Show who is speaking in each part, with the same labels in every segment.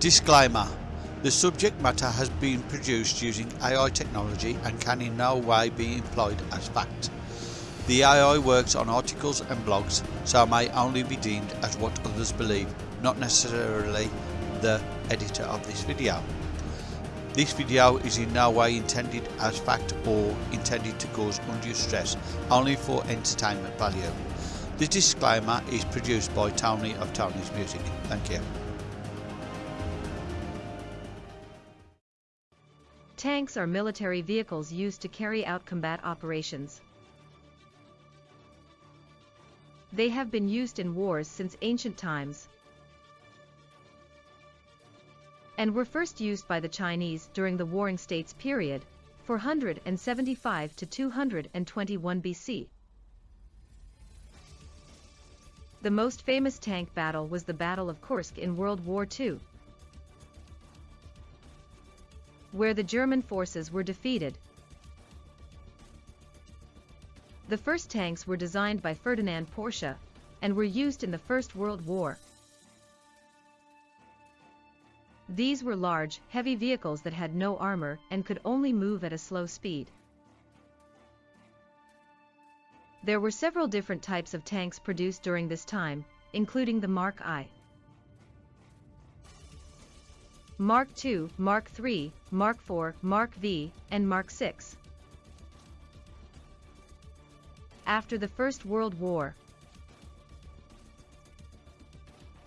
Speaker 1: Disclaimer The subject matter has been produced using AI technology and can in no way be employed as fact. The AI works on articles and blogs, so may only be deemed as what others believe, not necessarily the editor of this video. This video is in no way intended as fact or intended to cause undue stress, only for entertainment value. The disclaimer is produced by Tony of Tony's Music. Thank you.
Speaker 2: Tanks are military vehicles used to carry out combat operations. They have been used in wars since ancient times and were first used by the Chinese during the Warring States period, 475 to 221 BC. The most famous tank battle was the Battle of Kursk in World War II, where the German forces were defeated. The first tanks were designed by Ferdinand Porsche and were used in the First World War. These were large, heavy vehicles that had no armor and could only move at a slow speed. There were several different types of tanks produced during this time, including the Mark I. Mark II, Mark III, Mark IV, Mark V, and Mark VI. After the First World War,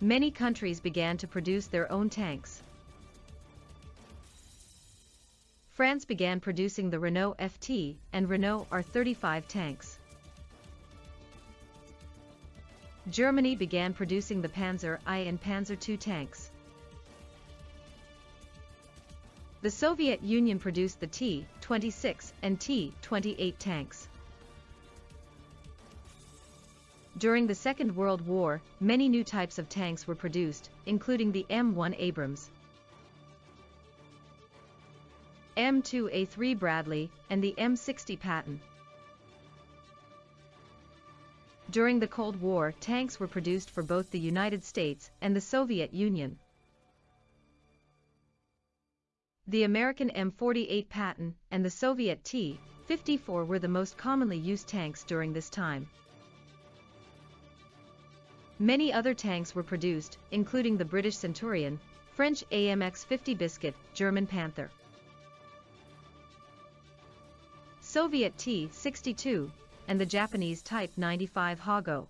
Speaker 2: many countries began to produce their own tanks. France began producing the Renault FT and Renault R35 tanks. Germany began producing the Panzer I and Panzer II tanks. The Soviet Union produced the T-26 and T-28 tanks. During the Second World War, many new types of tanks were produced, including the M1 Abrams, M2A3 Bradley, and the M60 Patton. During the Cold War, tanks were produced for both the United States and the Soviet Union. The American M48 Patton and the Soviet T-54 were the most commonly used tanks during this time. Many other tanks were produced, including the British Centurion, French AMX-50 Biscuit, German Panther, Soviet T-62, and the Japanese Type 95 Hago.